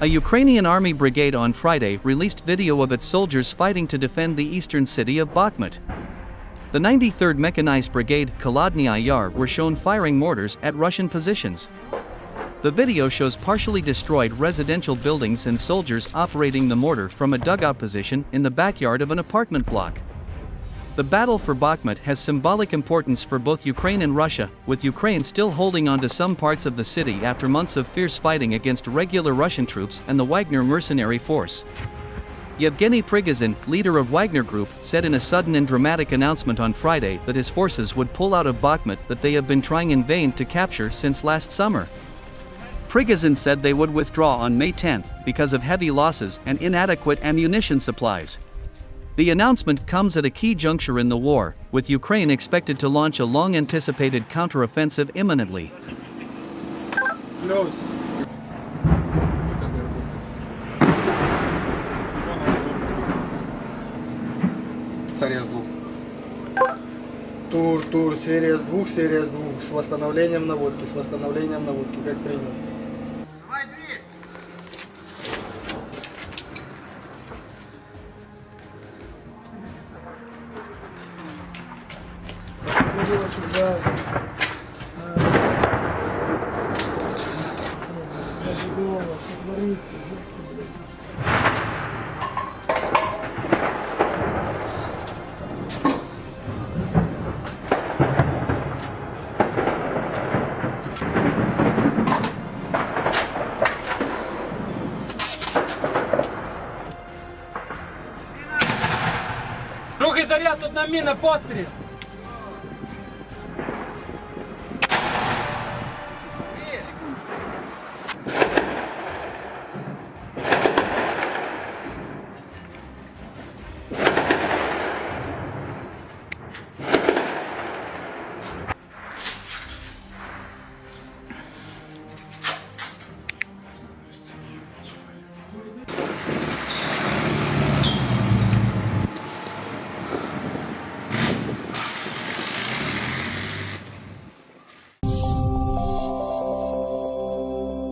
A Ukrainian army brigade on Friday released video of its soldiers fighting to defend the eastern city of Bakhmut. The 93rd Mechanized Brigade, Kholodny Yar, were shown firing mortars at Russian positions. The video shows partially destroyed residential buildings and soldiers operating the mortar from a dugout position in the backyard of an apartment block. The battle for Bakhmut has symbolic importance for both Ukraine and Russia, with Ukraine still holding on to some parts of the city after months of fierce fighting against regular Russian troops and the Wagner mercenary force. Yevgeny Prigozhin, leader of Wagner Group, said in a sudden and dramatic announcement on Friday that his forces would pull out of Bakhmut that they have been trying in vain to capture since last summer. Prigozhin said they would withdraw on May 10 because of heavy losses and inadequate ammunition supplies. The announcement comes at a key juncture in the war, with Ukraine expected to launch a long anticipated counteroffensive imminently. Close. Серия с двух. Тур, тур, серия с двух, серия с двух, с восстановлением наводки, с восстановлением наводки, как принял. забивочек за забивалок, отварится, Другий заряд, одна міна, постріл!